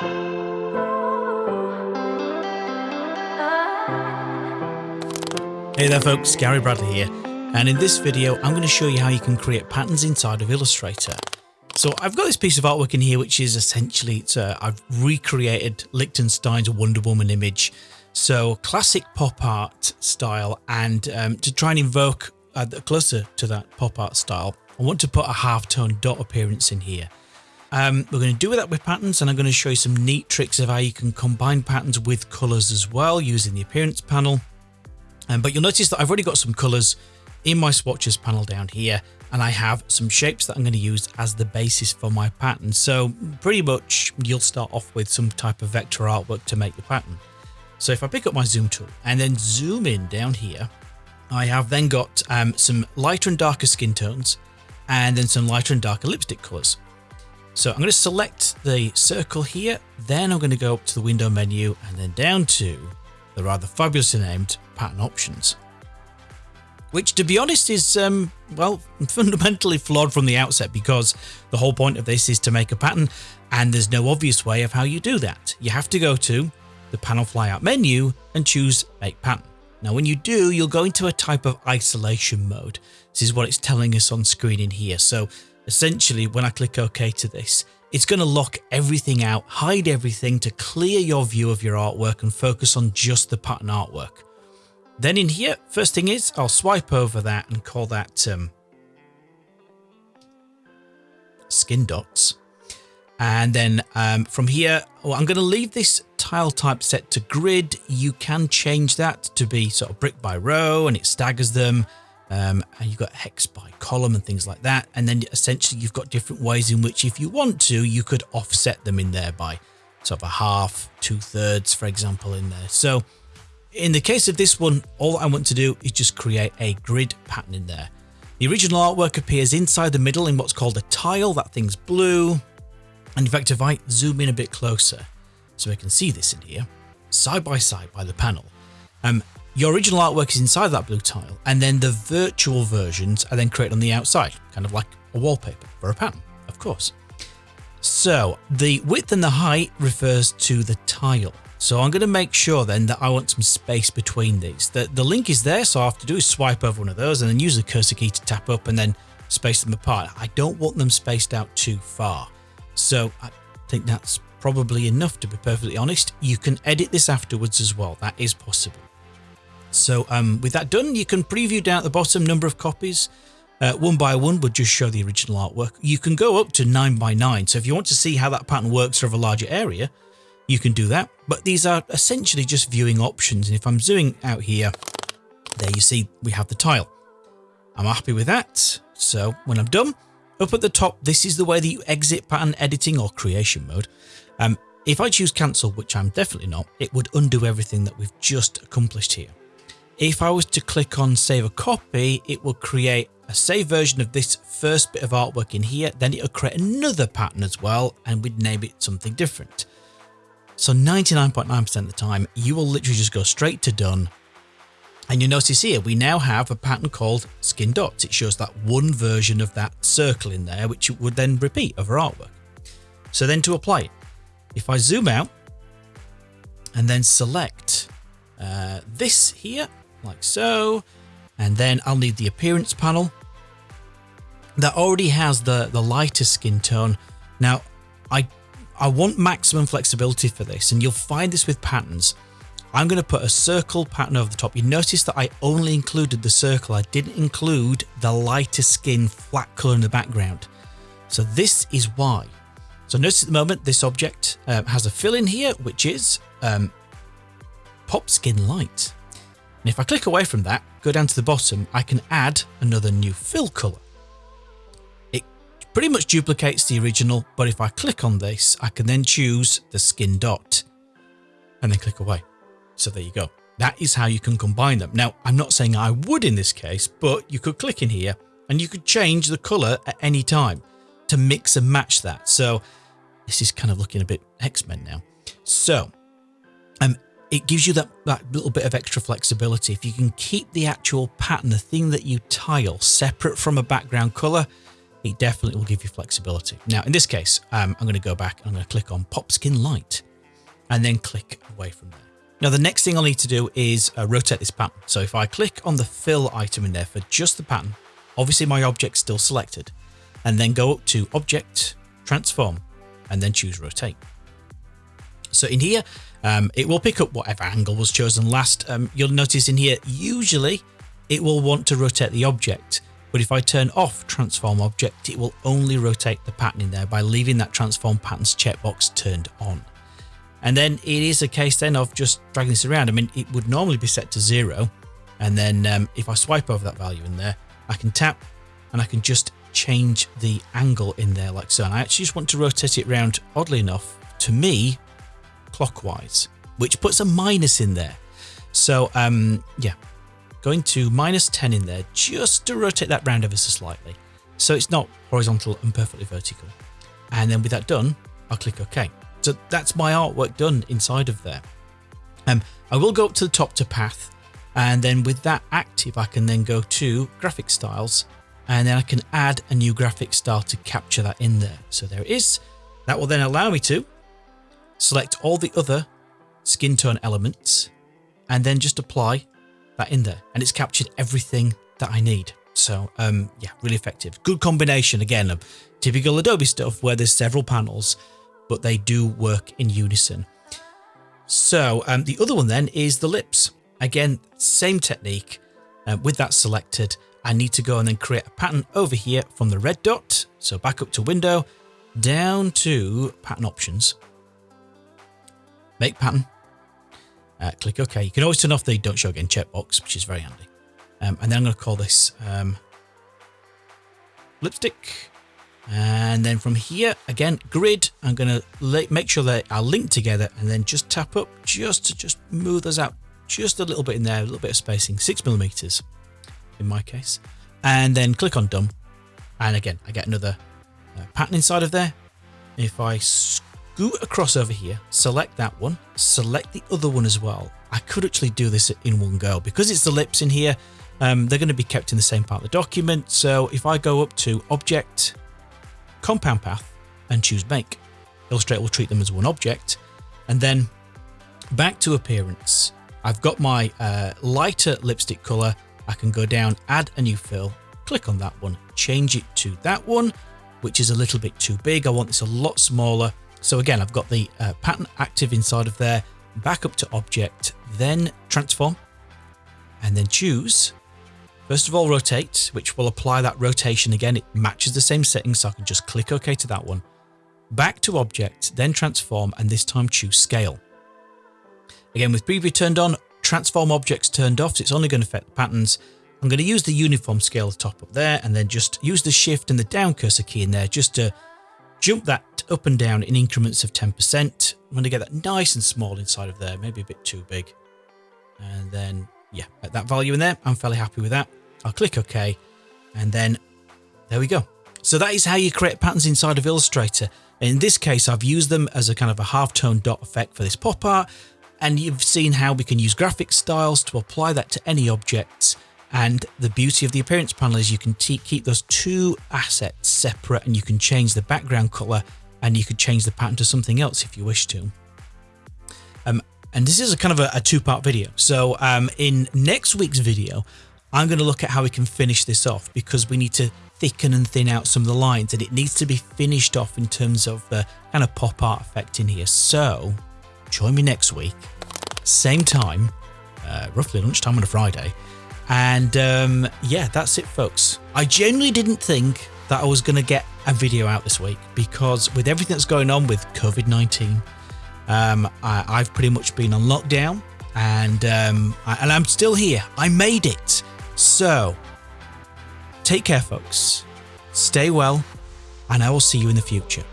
Hey there folks, Gary Bradley here, and in this video I'm going to show you how you can create patterns inside of Illustrator. So I've got this piece of artwork in here which is essentially, uh, I've recreated Lichtenstein's Wonder Woman image. So classic pop art style and um, to try and invoke uh, closer to that pop art style, I want to put a half-tone dot appearance in here. Um, we're going to do that with patterns and I'm going to show you some neat tricks of how you can combine patterns with colors as well using the appearance panel. Um, but you'll notice that I've already got some colors in my swatches panel down here and I have some shapes that I'm going to use as the basis for my pattern. So pretty much you'll start off with some type of vector artwork to make the pattern. So if I pick up my zoom tool and then zoom in down here, I have then got um, some lighter and darker skin tones and then some lighter and darker lipstick colors. So I'm going to select the circle here, then I'm going to go up to the window menu and then down to the rather fabulously named pattern options. Which to be honest is, um, well, fundamentally flawed from the outset because the whole point of this is to make a pattern and there's no obvious way of how you do that. You have to go to the panel flyout menu and choose make pattern. Now when you do, you'll go into a type of isolation mode. This is what it's telling us on screen in here. So essentially when I click OK to this, it's going to lock everything out, hide everything to clear your view of your artwork and focus on just the pattern artwork. Then in here, first thing is I'll swipe over that and call that um, skin dots. And then um, from here, well, I'm going to leave this tile type set to grid. You can change that to be sort of brick by row and it staggers them. Um, and you've got hex by column and things like that. And then essentially you've got different ways in which if you want to, you could offset them in there by sort of a half, two thirds, for example, in there. So in the case of this one, all I want to do is just create a grid pattern in there. The original artwork appears inside the middle in what's called a tile. That thing's blue. And in fact, if I zoom in a bit closer so I can see this in here, side by side by the panel, um, your original artwork is inside that blue tile, and then the virtual versions are then created on the outside, kind of like a wallpaper for a pattern, of course. So the width and the height refers to the tile. So I'm going to make sure then that I want some space between these. The, the link is there, so I have to do is swipe over one of those and then use the cursor key to tap up and then space them apart. I don't want them spaced out too far. So I think that's probably enough to be perfectly honest. You can edit this afterwards as well. That is possible. So um, with that done, you can preview down at the bottom number of copies. Uh, one by one would just show the original artwork. You can go up to nine by nine. So if you want to see how that pattern works over a larger area, you can do that. But these are essentially just viewing options. And if I'm zooming out here, there you see we have the tile. I'm happy with that. So when I'm done, up at the top, this is the way that you exit pattern editing or creation mode. Um, if I choose cancel, which I'm definitely not, it would undo everything that we've just accomplished here. If I was to click on save a copy, it will create a save version of this first bit of artwork in here, then it'll create another pattern as well, and we'd name it something different. So 99.9% .9 of the time, you will literally just go straight to done. And you notice here, we now have a pattern called skin dots. It shows that one version of that circle in there, which would then repeat over artwork. So then to apply it, if I zoom out and then select uh, this here, like so. And then I'll need the appearance panel that already has the, the lighter skin tone. Now, I, I want maximum flexibility for this, and you'll find this with patterns. I'm going to put a circle pattern over the top. You notice that I only included the circle. I didn't include the lighter skin flat color in the background. So this is why. So notice at the moment, this object um, has a fill in here, which is um, pop skin light. And if I click away from that, go down to the bottom, I can add another new fill color. It pretty much duplicates the original, but if I click on this, I can then choose the skin dot and then click away. So there you go. That is how you can combine them. Now, I'm not saying I would in this case, but you could click in here and you could change the color at any time to mix and match that. So this is kind of looking a bit X-Men now. So um, it gives you that, that little bit of extra flexibility. If you can keep the actual pattern, the thing that you tile separate from a background color, it definitely will give you flexibility. Now, in this case, um, I'm going to go back. I'm going to click on Pop Skin Light and then click away from there. Now, the next thing I'll need to do is uh, rotate this pattern. So if I click on the fill item in there for just the pattern, obviously my object's still selected, and then go up to Object, Transform, and then choose Rotate. So in here, um, it will pick up whatever angle was chosen last. Um, you'll notice in here, usually it will want to rotate the object. But if I turn off transform object, it will only rotate the pattern in there by leaving that transform patterns checkbox turned on. And then it is a case then of just dragging this around. I mean, it would normally be set to zero. And then um, if I swipe over that value in there, I can tap and I can just change the angle in there like so. And I actually just want to rotate it around, oddly enough, to me, clockwise, which puts a minus in there. So um, yeah, going to minus 10 in there just to rotate that round ever so slightly. So it's not horizontal and perfectly vertical. And then with that done, I'll click OK. So that's my artwork done inside of there. Um, I will go up to the top to path and then with that active, I can then go to graphic styles and then I can add a new graphic style to capture that in there. So there it is. That will then allow me to select all the other skin tone elements and then just apply that in there and it's captured everything that I need. So um, yeah, really effective. Good combination again of typical Adobe stuff where there's several panels, but they do work in unison. So um, the other one then is the lips. Again, same technique. Uh, with that selected, I need to go and then create a pattern over here from the red dot. So back up to window, down to pattern options, make pattern, uh, click OK. You can always turn off the don't show again checkbox, which is very handy. Um, and then I'm going to call this um, lipstick. And then from here, again, grid, I'm going to make sure that are linked together and then just tap up just to just move those out just a little bit in there, a little bit of spacing, six millimeters in my case. And then click on done. And again, I get another uh, pattern inside of there. If I scoot across over here, select that one, select the other one as well. I could actually do this in one go because it's the lips in here. Um, they're going to be kept in the same part of the document. So if I go up to Object, Compound Path, and choose Make, Illustrator will treat them as one object. And then back to Appearance. I've got my uh, lighter lipstick color. I can go down, add a new fill, click on that one, change it to that one, which is a little bit too big. I want this a lot smaller. So again, I've got the uh, pattern active inside of there, back up to object, then transform, and then choose. First of all, rotate, which will apply that rotation again. It matches the same settings, so I can just click OK to that one. Back to object, then transform, and this time choose scale. Again, with preview turned on, transform objects turned off, so it's only going to affect the patterns. I'm going to use the uniform scale top up there, and then just use the shift and the down cursor key in there just to jump that up and down in increments of 10%. I'm going to get that nice and small inside of there, maybe a bit too big. And then, yeah, at that value in there, I'm fairly happy with that. I'll click OK, and then there we go. So that is how you create patterns inside of Illustrator. In this case, I've used them as a kind of a half-tone dot effect for this pop art, and you've seen how we can use graphic styles to apply that to any objects and the beauty of the appearance panel is you can keep those two assets separate and you can change the background color and you could change the pattern to something else if you wish to. Um, and this is a kind of a, a two-part video. So um, in next week's video, I'm going to look at how we can finish this off because we need to thicken and thin out some of the lines and it needs to be finished off in terms of the kind of pop art effect in here. So join me next week, same time, uh, roughly lunchtime on a Friday, and um, yeah, that's it, folks. I genuinely didn't think that I was going to get a video out this week because with everything that's going on with COVID 19, um, I, have pretty much been on lockdown and, um, I, and I'm still here. I made it. So take care, folks. Stay well, and I will see you in the future.